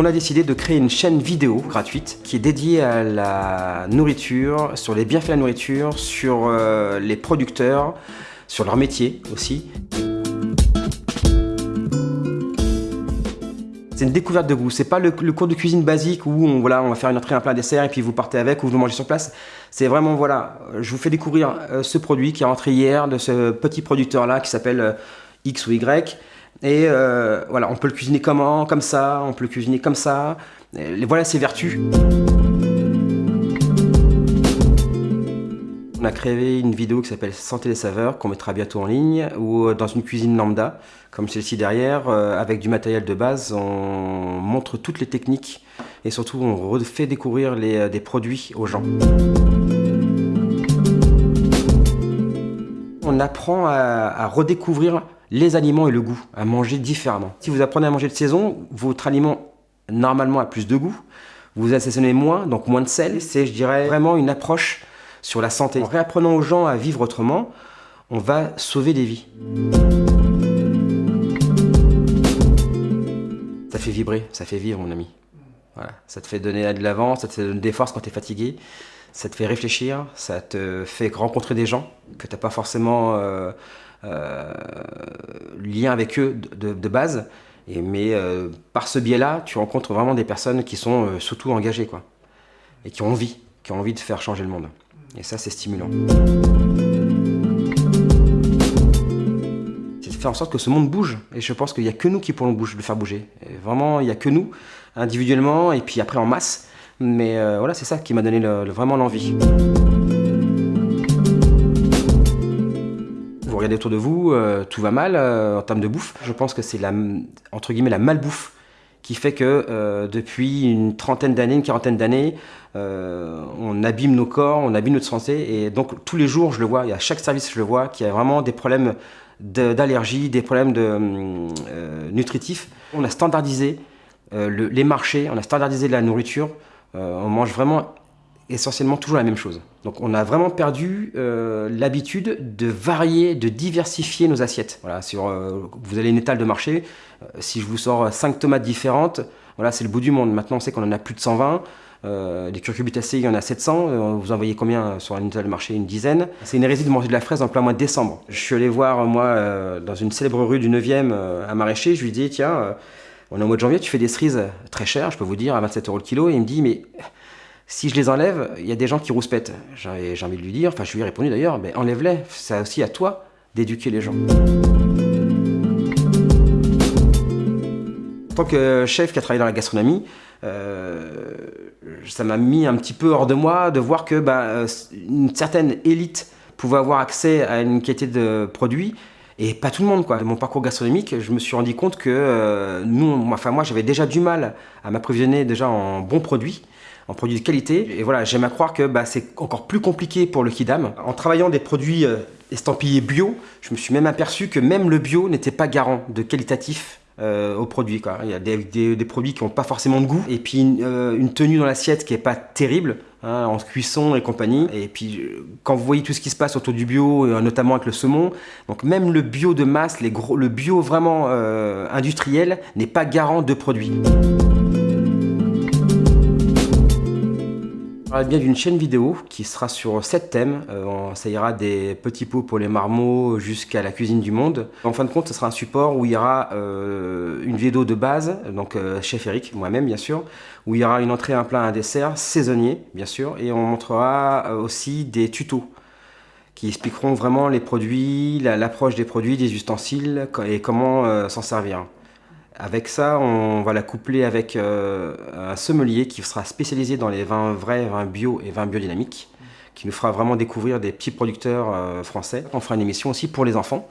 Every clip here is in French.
On a décidé de créer une chaîne vidéo gratuite qui est dédiée à la nourriture, sur les bienfaits de la nourriture, sur euh, les producteurs, sur leur métier aussi. C'est une découverte de goût. C'est pas le, cours de cuisine basique où on, voilà, on va faire une entrée, un plat, un dessert et puis vous partez avec ou vous mangez sur place. C'est vraiment, voilà, je vous fais découvrir euh, ce produit qui est rentré hier de ce petit producteur-là qui s'appelle euh, X ou Y. Et euh, voilà, on peut le cuisiner comment Comme ça, on peut le cuisiner comme ça. Voilà ses vertus. On a créé une vidéo qui s'appelle Santé des saveurs, qu'on mettra bientôt en ligne, ou euh, dans une cuisine lambda, comme celle-ci derrière, euh, avec du matériel de base, on montre toutes les techniques et surtout on fait découvrir des produits aux gens. On apprend à, redécouvrir les aliments et le goût, à manger différemment. Si vous apprenez à manger de saison, votre aliment normalement a plus de goût, vous assaisonnez moins, donc moins de sel. C'est, je dirais, vraiment une approche sur la santé. En réapprenant aux gens à vivre autrement, on va sauver des vies. Ça fait vibrer, ça fait vivre mon ami. Voilà. Ça te fait donner de l'avant, ça te fait donner des forces quand tu es fatigué, ça te fait réfléchir, ça te fait rencontrer des gens que tu n'as pas forcément euh, euh, lien avec eux de, base. Mais euh, par ce biais-là, tu rencontres vraiment des personnes qui sont surtout engagées quoi, et qui ont envie, qui ont envie de faire changer le monde. Et ça, c'est stimulant. C'est de faire en sorte que ce monde bouge. Et je pense qu'il n'y a que nous qui pourrons le faire bouger. vraiment, il n'y a que nous, individuellement, et puis après en masse. Mais euh, voilà, c'est ça qui m'a donné vraiment l'envie. Vous regardez autour de vous, euh, tout va mal euh, en termes de bouffe. Je pense que c'est la, entre guillemets, la malbouffe qui fait que depuis une trentaine d'années, une quarantaine d'années, on abîme nos corps, on abîme notre santé. Et donc tous les jours, je le vois, et à chaque service, je le vois, qu'il y a vraiment des problèmes d'allergie, des problèmes de, nutritifs. On a standardisé les marchés, on a standardisé la nourriture. On mange vraiment essentiellement toujours la même chose. Donc on a vraiment perdu euh, l'habitude de varier, de diversifier nos assiettes. Voilà, sur, euh, vous allez une étale de marché, euh, si je vous sors 5 tomates différentes, voilà, c'est le bout du monde. Maintenant on sait qu'on en a plus de 120, des curcubitacées il y en a 700, vous en voyez combien sur une étale de marché? Une dizaine. C'est une hérésie de manger de la fraise en plein mois de décembre. Je suis allé voir moi dans une célèbre rue du 9e à Maraîcher, je lui dis tiens, on est au mois de janvier, tu fais des cerises très chères, je peux vous dire, à 27 euros le kilo, et il me dit mais si je les enlève, il y a des gens qui rouspètent. J'ai envie de lui dire, enfin je lui ai répondu d'ailleurs, mais enlève-les, c'est aussi à toi d'éduquer les gens. En tant que chef qui a travaillé dans la gastronomie, euh, ça m'a mis un petit peu hors de moi de voir que bah, une certaine élite pouvait avoir accès à une qualité de produits et pas tout le monde. Quoi. Mon parcours gastronomique, je me suis rendu compte que euh, nous, enfin, moi j'avais déjà du mal à m'approvisionner déjà en bons produits en produits de qualité. Et voilà, j'aime à croire que bah, c'est encore plus compliqué pour le Kidam. En travaillant des produits euh, estampillés bio, je me suis même aperçu que même le bio n'était pas garant de qualitatif euh, aux produits. Quoi. Il y a des, produits qui n'ont pas forcément de goût, et puis une, euh, tenue dans l'assiette qui n'est pas terrible, hein, en cuisson et compagnie. Et puis quand vous voyez tout ce qui se passe autour du bio, notamment avec le saumon, donc même le bio de masse, les gros, le bio vraiment industriel n'est pas garant de produits. Je parle bien d'une chaîne vidéo qui sera sur 7 thèmes. Euh, ça ira des petits pots pour les marmots jusqu'à la cuisine du monde. En fin de compte, ce sera un support où il y aura euh, une vidéo de base, donc euh, chef Eric, moi-même bien sûr, où il y aura une entrée, un plat, un dessert, saisonnier bien sûr, et on montrera aussi des tutos qui expliqueront vraiment les produits, l'approche des produits, des ustensiles et comment s'en servir. Avec ça, on va la coupler avec euh, un sommelier qui sera spécialisé dans les vins vrais, vins bio et vins biodynamiques, qui nous fera vraiment découvrir des petits producteurs euh, français. On fera une émission aussi pour les enfants.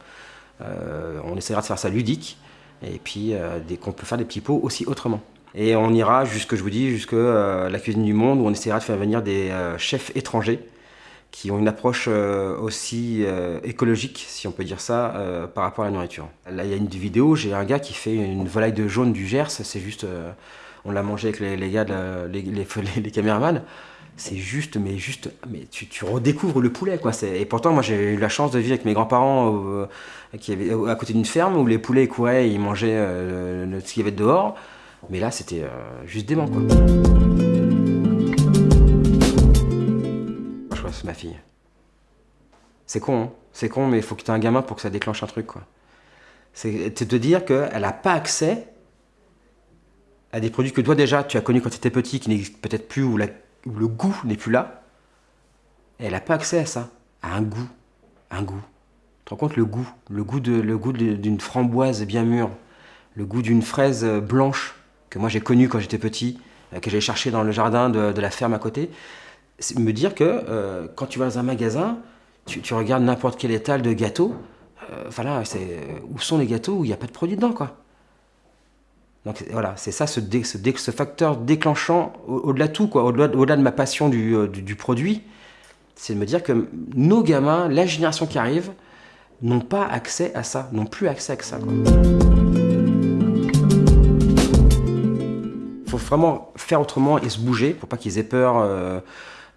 Euh, on essaiera de faire ça ludique et puis qu'on peut faire des petits pots aussi autrement. Et on ira jusque, je vous dis, jusque la cuisine du monde où on essaiera de faire venir des chefs étrangers qui ont une approche euh, aussi euh, écologique, si on peut dire ça, euh, par rapport à la nourriture. Là, il y a une vidéo, j'ai un gars qui fait une volaille de jaune du Gers, c'est juste, on l'a mangé avec les, gars, les, caméramans, c'est juste, mais juste, mais tu, tu, redécouvres le poulet, quoi. Et pourtant, moi, j'ai eu la chance de vivre avec mes grands-parents à côté d'une ferme où les poulets couraient, ils mangeaient ce qu'il y avait dehors. Mais là, c'était euh, juste dément, quoi. Ma fille. C'est con, hein c'est con, mais il faut que tu aies un gamin pour que ça déclenche un truc, quoi. C'est te dire qu'elle n'a pas accès à des produits que toi déjà tu as connus quand tu étais petit, qui n'existent peut-être plus, où, le goût n'est plus là. Elle n'a pas accès à ça, à un goût, un goût. Tu te rends compte le goût, le goût de, le goût d'une framboise bien mûre, le goût d'une fraise blanche que moi j'ai connue quand j'étais petit, euh, que j'allais chercher dans le jardin de, la ferme à côté. Me dire que euh, quand tu vas dans un magasin, tu, regardes n'importe quel étal de gâteaux, euh, c'est où sont les gâteaux où il n'y a pas de produit dedans, quoi. Donc voilà, c'est ça ce, ce, facteur déclenchant au-delà de tout, quoi, au-delà de ma passion euh, du, produit, c'est de me dire que nos gamins, la génération qui arrive, n'ont pas accès à ça, n'ont plus accès à ça. Il faut vraiment faire autrement et se bouger pour pas qu'ils aient peur euh,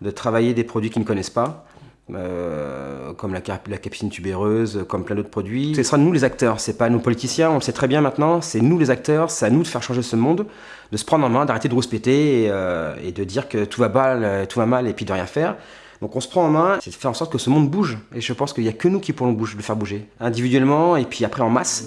de travailler des produits qu'ils ne connaissent pas. Euh, comme la, la, tubéreuse, comme plein d'autres produits. Ce sera nous les acteurs, c'est pas nos politiciens, on le sait très bien maintenant, c'est nous les acteurs, c'est à nous de faire changer ce monde, de se prendre en main, d'arrêter de rouspéter et, euh, et, de dire que tout va, mal, tout va mal et puis de rien faire. Donc on se prend en main, c'est de faire en sorte que ce monde bouge. Et je pense qu'il n'y a que nous qui pourrons le faire bouger, individuellement et puis après en masse.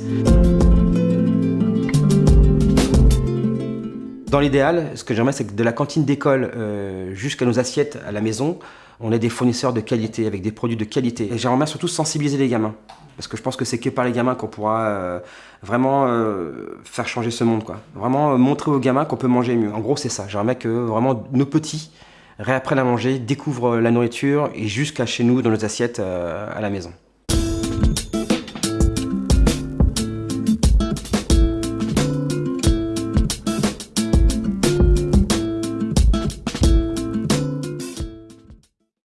Dans l'idéal, ce que j'aimerais, c'est que de la cantine d'école euh, jusqu'à nos assiettes à la maison, on ait des fournisseurs de qualité, avec des produits de qualité. Et j'aimerais surtout sensibiliser les gamins. Parce que je pense que c'est que par les gamins qu'on pourra euh, vraiment euh, faire changer ce monde. Vraiment montrer aux gamins qu'on peut manger mieux. En gros, c'est ça. J'aimerais que vraiment nos petits réapprennent à manger, découvrent la nourriture et jusqu'à chez nous, dans nos assiettes à la maison.